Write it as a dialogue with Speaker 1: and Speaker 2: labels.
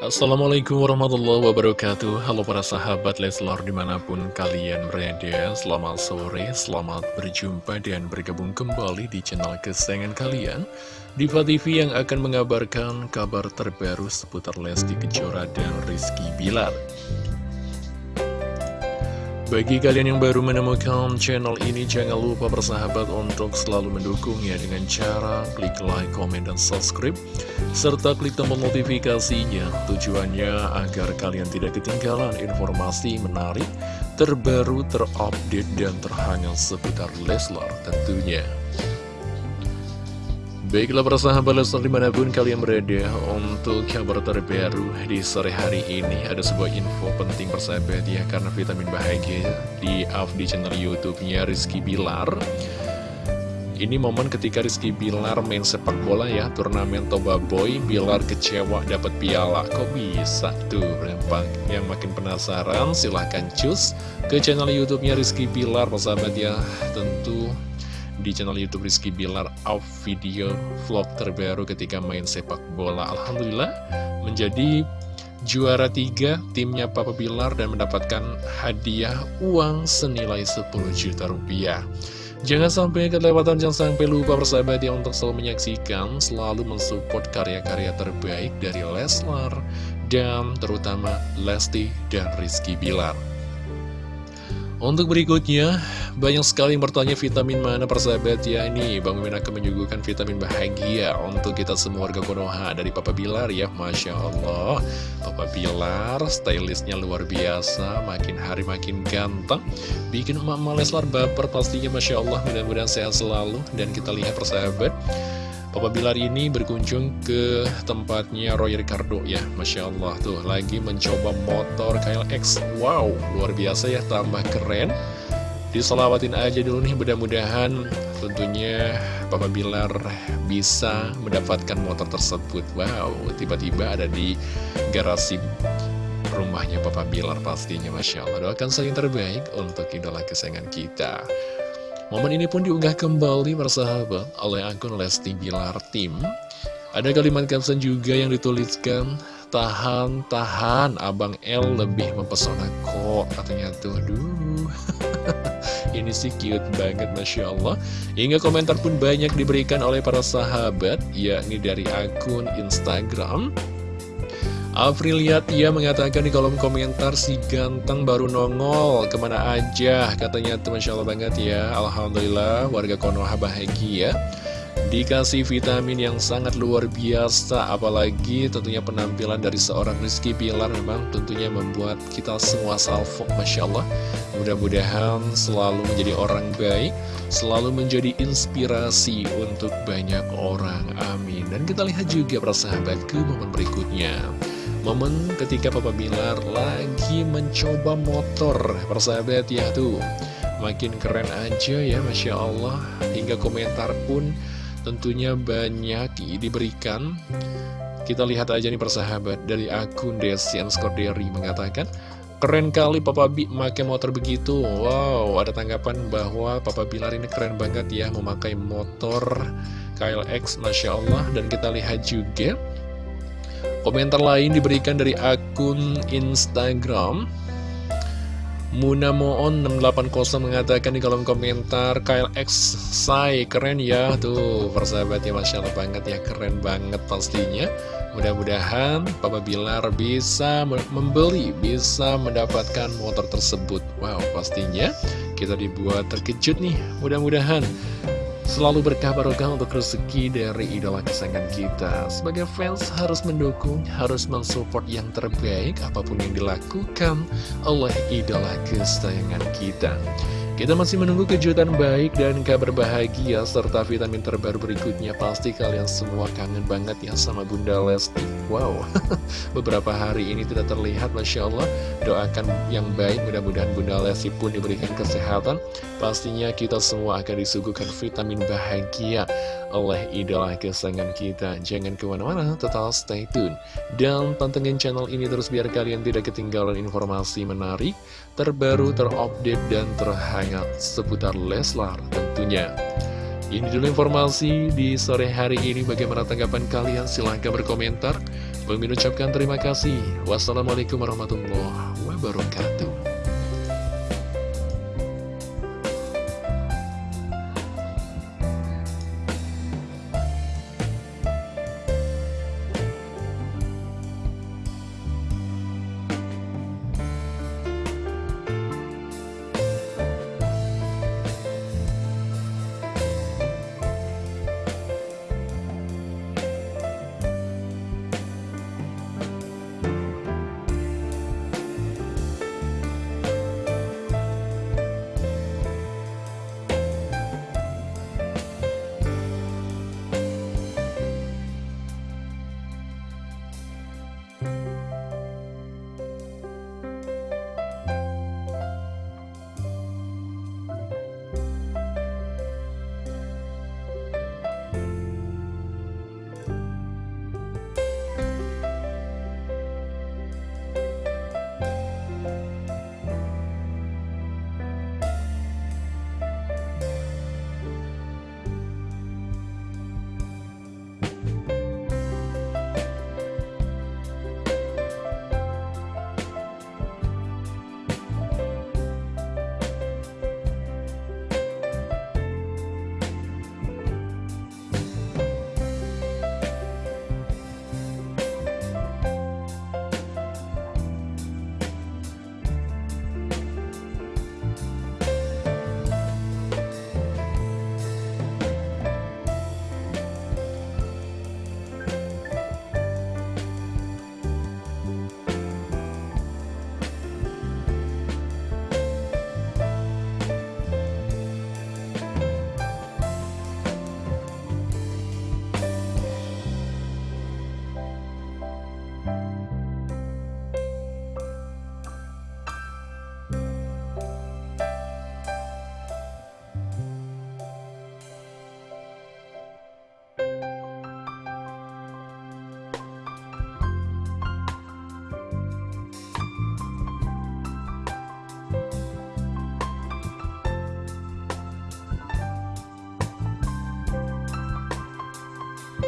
Speaker 1: Assalamualaikum warahmatullahi wabarakatuh. Halo para sahabat Leslar di mana pun kalian berada Selamat sore, selamat berjumpa dan bergabung kembali di channel kesayangan kalian. Diva TV yang akan mengabarkan kabar terbaru seputar Lesti Kejora dan Rizky Bilar bagi kalian yang baru menemukan channel ini, jangan lupa bersahabat untuk selalu mendukungnya dengan cara klik like, comment, dan subscribe, serta klik tombol notifikasinya. Tujuannya agar kalian tidak ketinggalan informasi menarik, terbaru, terupdate, dan terhangat seputar Leslar tentunya. Baiklah para sahabat Lesnar di mana pun kalian berada untuk kabar terbaru di sore hari ini. Ada sebuah info penting persahabat ya karena vitamin bahagia di up di channel youtube-nya Rizky Bilar. Ini momen ketika Rizky Bilar main sepak bola ya turnamen Toba Boy. Bilar kecewa dapat piala. Kok bisa tuh yang makin penasaran silahkan cus ke channel youtube-nya Rizky Bilar persahabat ya. Tentu di channel Youtube Rizky Bilar Off video vlog terbaru ketika main sepak bola Alhamdulillah menjadi juara tiga timnya Papa Bilar dan mendapatkan hadiah uang senilai 10 juta rupiah Jangan sampai kelewatan, jangan sampai lupa bersahabat ya untuk selalu menyaksikan, selalu mensupport karya-karya terbaik dari Leslar dan terutama Lesti dan Rizky Bilar. Untuk berikutnya, banyak sekali yang bertanya vitamin mana persahabat? Ya Ini Bang Mimin akan menyuguhkan vitamin bahagia untuk kita semua warga Konoha Dari Papa Bilar ya, Masya Allah. Papa Bilar, stylistnya luar biasa Makin hari makin ganteng. Bikin emak-emak Leslar baper pastinya Masya Allah. Mudah-mudahan sehat selalu. Dan kita lihat persahabat Papa Bilar ini berkunjung ke tempatnya Roy Ricardo ya Masya Allah tuh lagi mencoba motor KLX Wow luar biasa ya tambah keren. Diselawatin aja dulu nih mudah-mudahan tentunya Papa Bilar bisa mendapatkan motor tersebut. Wow tiba-tiba ada di garasi rumahnya Papa Bilar pastinya Masya Allah. Doakan saling terbaik untuk idola kesayangan kita Momen ini pun diunggah kembali bersahabat oleh akun Lesti Bilar Tim. Ada kalimat caption juga yang dituliskan, Tahan, tahan, Abang L lebih mempesona kok, katanya tuh, aduh. Ini sih cute banget, Masya Allah. Hingga komentar pun banyak diberikan oleh para sahabat, yakni dari akun Instagram. Apriliat ia mengatakan di kolom komentar si ganteng baru nongol. Ke mana aja? Katanya tuh Masya Allah banget ya. Alhamdulillah warga Konoha bahagia. Dikasih vitamin yang sangat luar biasa Apalagi tentunya penampilan dari seorang Rizky Pilar Memang tentunya membuat kita semua salvo Masya Allah. Mudah-mudahan selalu menjadi orang baik Selalu menjadi inspirasi untuk banyak orang. Amin. Dan kita lihat juga persahabat ke momen berikutnya Momen ketika Papa Bilar lagi mencoba motor. Persahabat ya tuh. Makin keren aja ya Masya Allah. Hingga komentar pun tentunya banyak diberikan. Kita lihat aja nih persahabat Dari akun Desian Skorderi mengatakan Keren kali Papa Bi memakai motor begitu. Wow ada tanggapan bahwa Papa Bilar ini keren banget ya Memakai motor KLX Masya Allah. Dan kita lihat juga Komentar lain diberikan dari akun Instagram. Munamoon 680 mengatakan di kolom komentar KLX say keren ya. Tuh persahabat ya Masya Allah banget ya keren banget pastinya. Mudah-mudahan Papa Bilar bisa membeli Bisa mendapatkan motor tersebut. Wow pastinya kita dibuat terkejut nih Mudah-mudahan Selalu berkah barokah untuk rezeki dari idola kesayangan kita. Sebagai fans harus mendukung, harus mensupport yang terbaik Apa pun yang dilakukan oleh idola kesayangan kita kita masih menunggu kejutan baik dan kabar bahagia serta vitamin terbaru berikutnya. Pasti kalian semua kangen banget ya sama Bunda Lesti. Wow, beberapa hari ini tidak terlihat, Masya Allah. Doakan yang baik, mudah-mudahan Bunda Lesti pun diberikan kesehatan. Pastinya kita semua akan disuguhkan vitamin bahagia oleh idola kesayangan kita. Jangan ke mana-mana, tetap stay tune. Dan pantengin channel ini terus biar kalian tidak ketinggalan informasi menarik, terbaru, terupdate, dan terhangat seputar Leslar tentunya. Ini dulu informasi di sore hari ini. Bagaimana tanggapan kalian? Silahkan berkomentar. Bang ucapkan terima kasih. Wassalamualaikum warahmatullahi wabarakatuh.